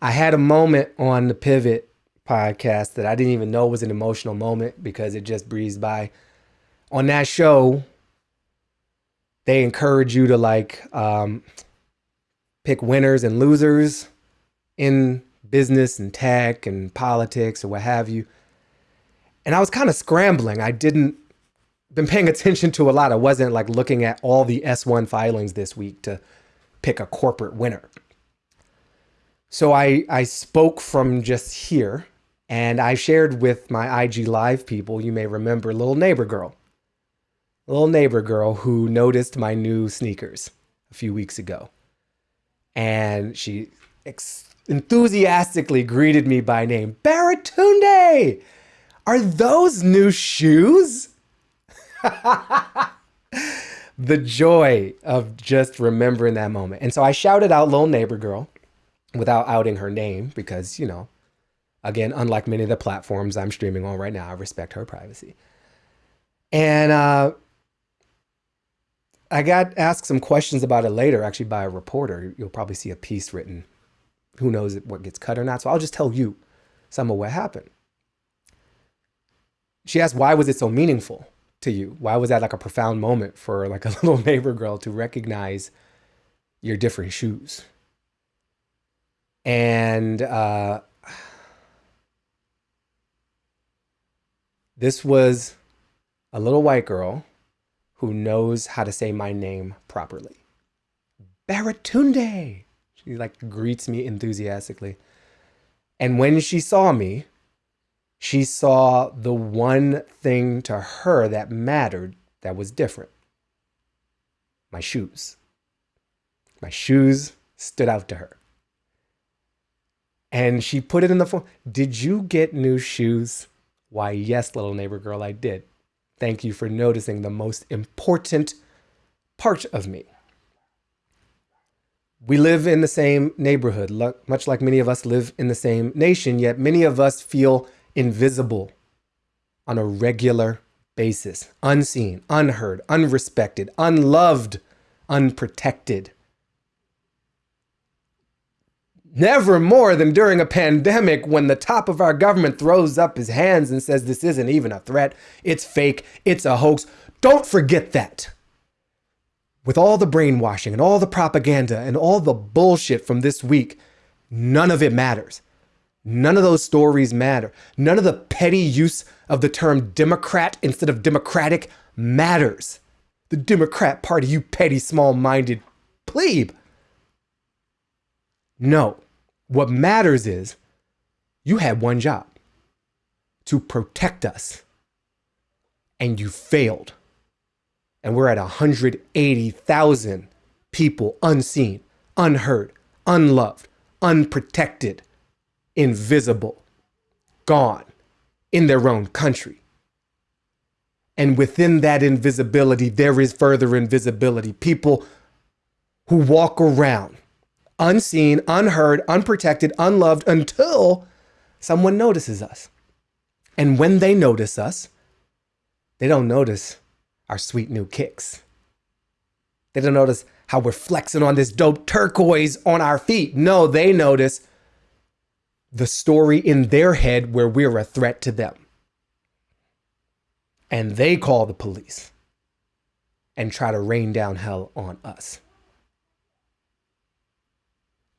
I had a moment on the Pivot podcast that I didn't even know was an emotional moment because it just breezed by. On that show, they encourage you to like um, pick winners and losers in business and tech and politics or what have you. And I was kind of scrambling. I didn't been paying attention to a lot. I wasn't like looking at all the S1 filings this week to pick a corporate winner. So I I spoke from just here and I shared with my IG live people, you may remember little neighbor girl. Little neighbor girl who noticed my new sneakers a few weeks ago. And she enthusiastically greeted me by name. Baratunde! Are those new shoes? the joy of just remembering that moment. And so I shouted out little neighbor girl without outing her name because, you know, again, unlike many of the platforms I'm streaming on right now, I respect her privacy. And uh, I got asked some questions about it later, actually, by a reporter. You'll probably see a piece written. Who knows what gets cut or not? So I'll just tell you some of what happened. She asked, why was it so meaningful to you? Why was that like a profound moment for like a little neighbor girl to recognize your different shoes? And uh, this was a little white girl who knows how to say my name properly. Baratunde. She like greets me enthusiastically. And when she saw me, she saw the one thing to her that mattered that was different. My shoes. My shoes stood out to her. And she put it in the phone. Did you get new shoes? Why, yes, little neighbor girl, I did. Thank you for noticing the most important part of me. We live in the same neighborhood, much like many of us live in the same nation, yet many of us feel invisible on a regular basis, unseen, unheard, unrespected, unloved, unprotected never more than during a pandemic when the top of our government throws up his hands and says this isn't even a threat, it's fake, it's a hoax. Don't forget that. With all the brainwashing and all the propaganda and all the bullshit from this week, none of it matters. None of those stories matter. None of the petty use of the term Democrat instead of Democratic matters. The Democrat Party, you petty, small minded plebe. No. What matters is you had one job to protect us and you failed. And we're at 180,000 people unseen, unheard, unloved, unprotected, invisible, gone in their own country. And within that invisibility, there is further invisibility. People who walk around unseen, unheard, unprotected, unloved until someone notices us. And when they notice us, they don't notice our sweet new kicks. They don't notice how we're flexing on this dope turquoise on our feet. No, they notice the story in their head where we're a threat to them. And they call the police and try to rain down hell on us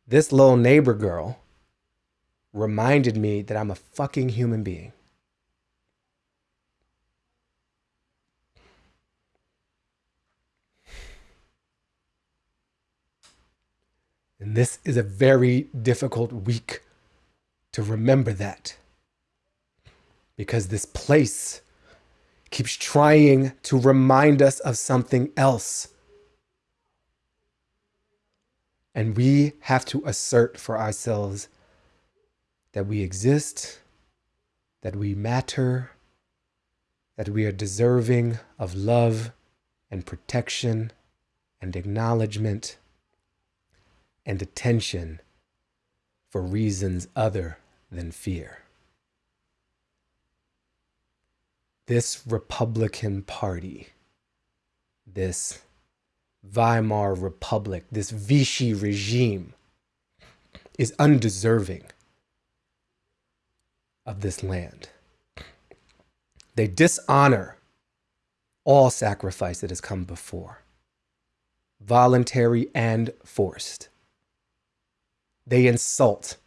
this little neighbor girl reminded me that I'm a fucking human being. And this is a very difficult week to remember that. Because this place keeps trying to remind us of something else. And we have to assert for ourselves that we exist, that we matter, that we are deserving of love and protection and acknowledgement and attention for reasons other than fear. This Republican Party, this Weimar Republic, this Vichy regime, is undeserving of this land. They dishonor all sacrifice that has come before, voluntary and forced. They insult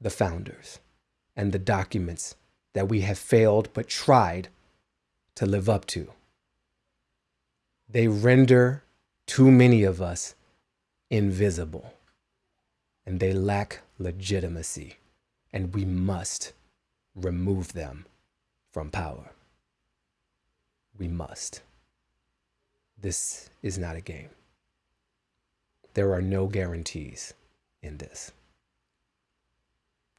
the founders and the documents that we have failed but tried to live up to. They render too many of us invisible and they lack legitimacy, and we must remove them from power. We must. This is not a game. There are no guarantees in this.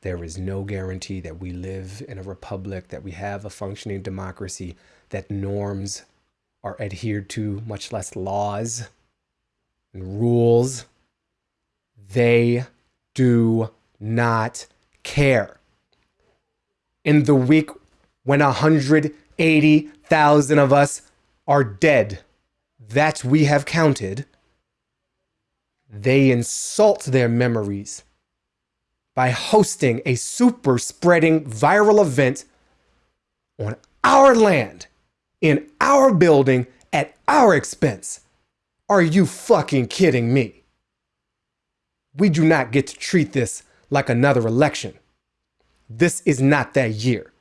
There is no guarantee that we live in a republic, that we have a functioning democracy, that norms are adhered to, much less laws rules. They do not care. In the week when 180,000 of us are dead, that we have counted, they insult their memories by hosting a super spreading viral event on our land, in our building, at our expense. Are you fucking kidding me? We do not get to treat this like another election. This is not that year.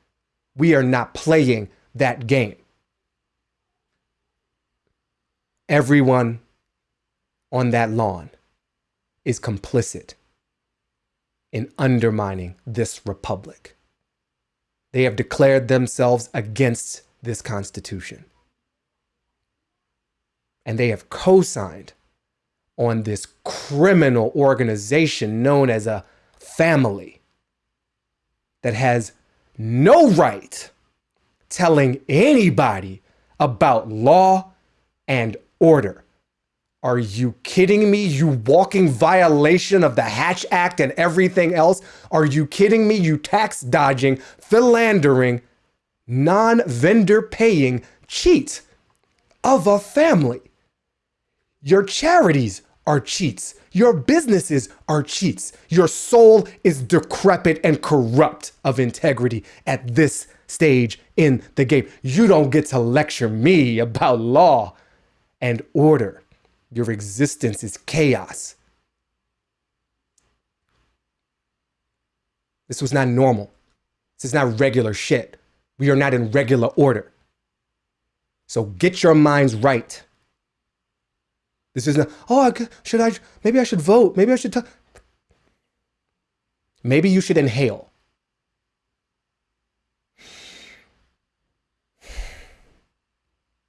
We are not playing that game. Everyone on that lawn is complicit in undermining this republic. They have declared themselves against this Constitution. And they have co signed on this criminal organization known as a family that has no right telling anybody about law and order. Are you kidding me? You walking violation of the Hatch Act and everything else? Are you kidding me? You tax dodging, philandering, non vendor paying cheat of a family. Your charities are cheats. Your businesses are cheats. Your soul is decrepit and corrupt of integrity at this stage in the game. You don't get to lecture me about law and order. Your existence is chaos. This was not normal. This is not regular shit. We are not in regular order. So get your minds right. This isn't, oh, should I, maybe I should vote. Maybe I should, maybe you should inhale.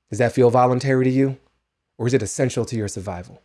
Does that feel voluntary to you? Or is it essential to your survival?